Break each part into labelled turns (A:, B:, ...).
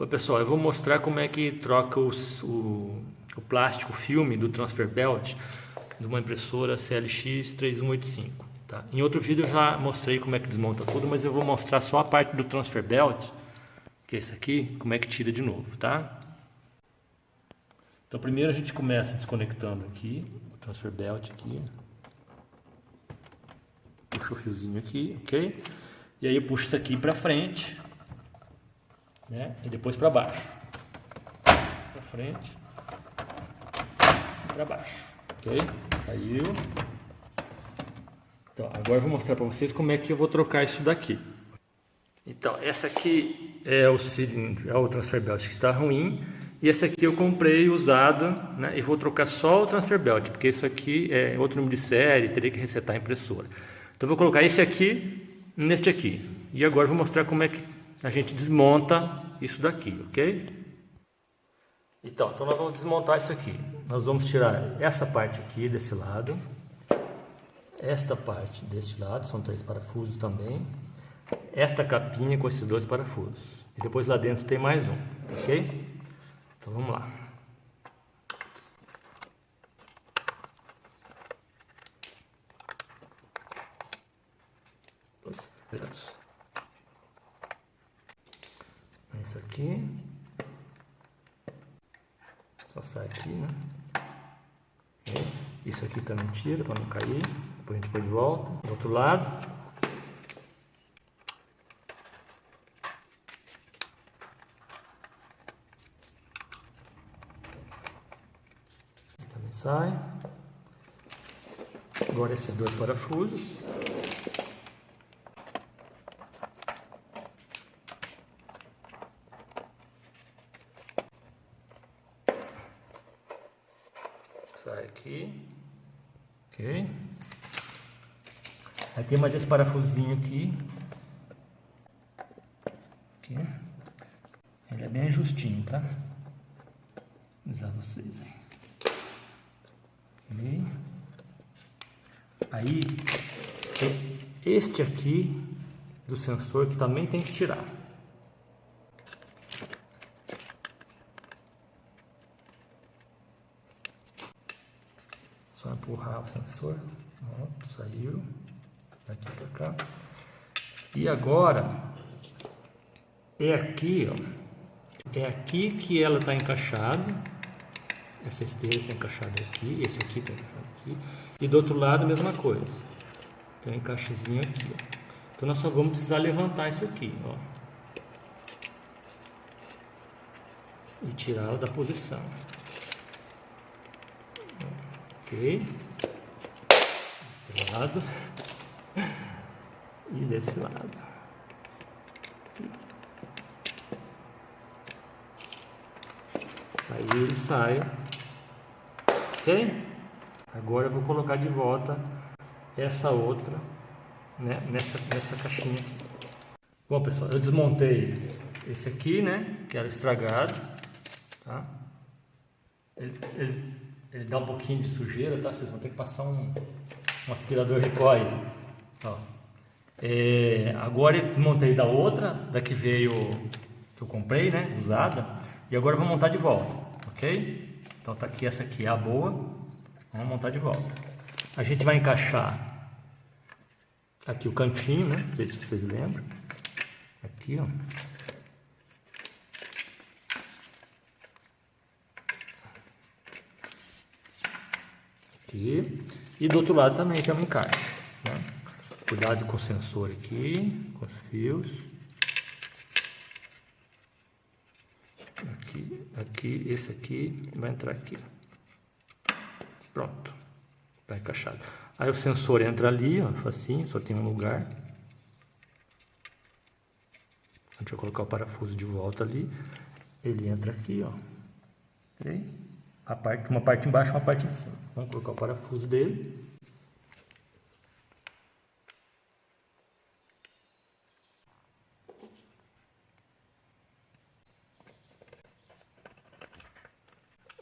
A: Oi pessoal, eu vou mostrar como é que troca os, o, o plástico filme do transfer belt de uma impressora CLX 3185. Tá? Em outro vídeo eu já mostrei como é que desmonta tudo, mas eu vou mostrar só a parte do transfer belt, que é esse aqui, como é que tira de novo, tá? Então primeiro a gente começa desconectando aqui, o transfer belt aqui. Puxa o fiozinho aqui, ok? E aí eu puxo isso aqui para frente né? E depois para baixo. Para frente. Para baixo. Ok? Saiu. Então, agora eu vou mostrar para vocês como é que eu vou trocar isso daqui. Então, essa aqui é o cilindro, é o transfer belt que está ruim. E esse aqui eu comprei usado, né? E vou trocar só o transfer belt, porque isso aqui é outro número de série, teria que resetar a impressora. Então eu vou colocar esse aqui neste aqui. E agora eu vou mostrar como é que a gente desmonta isso daqui, ok? Então, então nós vamos desmontar isso aqui. Nós vamos tirar essa parte aqui desse lado, esta parte deste lado, são três parafusos também, esta capinha com esses dois parafusos. E depois lá dentro tem mais um, ok? Então vamos lá isso aqui. Só sai aqui, né? Isso aqui também tira para não cair. Depois a gente põe de volta. Do outro lado. Também sai. Agora esses dois parafusos. Sai aqui, ok? Aí tem mais esse parafusinho aqui, aqui. Ele é bem justinho, tá? Vou avisar vocês aí. Okay. Aí, este aqui do sensor que também tem que tirar. Só empurrar o sensor. Pronto, saiu. Daqui para cá. E agora, é aqui, ó. É aqui que ela está encaixada. Essa esteira está encaixada aqui. Esse aqui está encaixado aqui. E do outro lado, a mesma coisa. Tem um encaixezinho aqui, ó. Então nós só vamos precisar levantar isso aqui, ó. E tirá-la da posição ok? Desse lado e desse lado. Aí ele sai, ok? Agora eu vou colocar de volta essa outra né, nessa, nessa caixinha aqui. Bom pessoal, eu desmontei esse aqui, né, que era estragado, tá? Ele, ele ele dá um pouquinho de sujeira, tá? Vocês vão ter que passar um, um aspirador recoil. Ó. É, agora eu desmontei da outra, da que veio, que eu comprei, né? Usada. E agora eu vou montar de volta, ok? Então tá aqui, essa aqui é a boa. Vamos montar de volta. A gente vai encaixar aqui o cantinho, né? Não sei se vocês lembram. Aqui, ó. Aqui. E do outro lado também tem um encaixe. Né? Cuidado com o sensor aqui, com os fios. Aqui, aqui, esse aqui vai entrar aqui. Pronto. Está encaixado. Aí o sensor entra ali, ó, facinho, só tem um lugar. A gente vai colocar o parafuso de volta ali. Ele entra aqui, ó. Okay? Parte, uma parte embaixo e uma parte em cima. Vamos colocar o parafuso dele.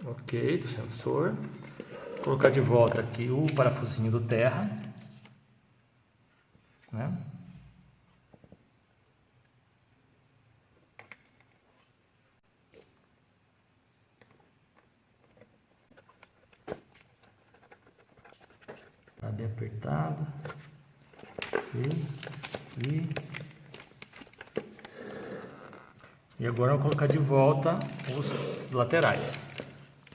A: Ok, do sensor. Vou colocar de volta aqui o parafusinho do terra. Né? Apertado. E, e, e agora eu vou colocar de volta os laterais.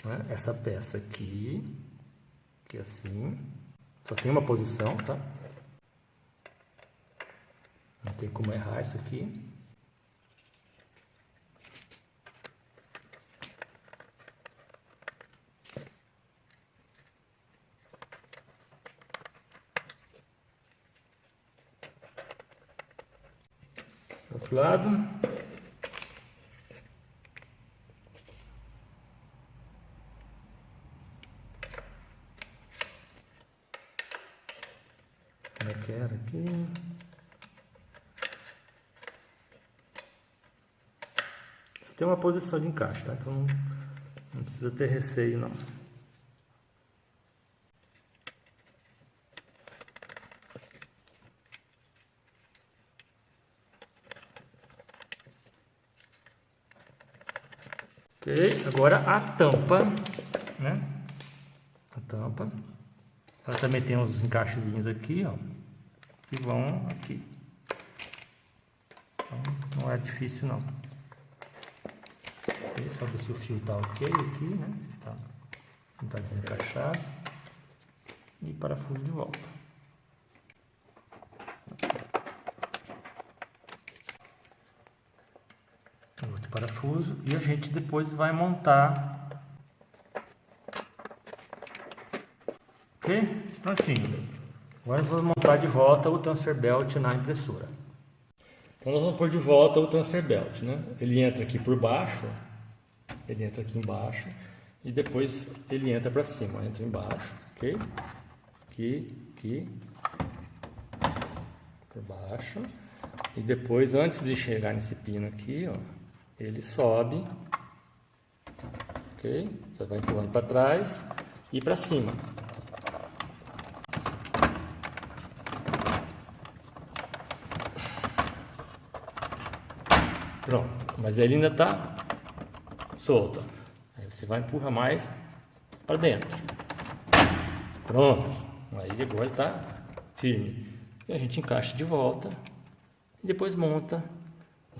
A: Né? Essa peça aqui, que é assim, só tem uma posição, tá? Não tem como errar isso aqui. Outro lado. Como é que era aqui? Só tem uma posição de encaixe, tá? Então não precisa ter receio não. Ok, agora a tampa, né? A tampa. Ela também tem uns encaixezinhos aqui, ó. Que vão aqui. Então, não é difícil não. Okay, só ver se o fio tá ok aqui, né? Tá, não tá desencaixado. E parafuso de volta. Parafuso e a gente depois vai montar. Ok? Prontinho. Agora nós vamos montar de volta o transfer belt na impressora. Então nós vamos pôr de volta o transfer belt, né? Ele entra aqui por baixo, ele entra aqui embaixo e depois ele entra para cima, entra embaixo, ok? Aqui, aqui, por baixo e depois antes de chegar nesse pino aqui, ó, ele sobe, ok? Você vai empurrando para trás e para cima. Pronto, mas ele ainda está solto. Aí você vai empurrar mais para dentro. Pronto, aí agora está firme. E a gente encaixa de volta e depois monta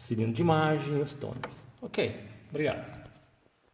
A: cilindro de imagem e os tôneres. Ok, obrigado.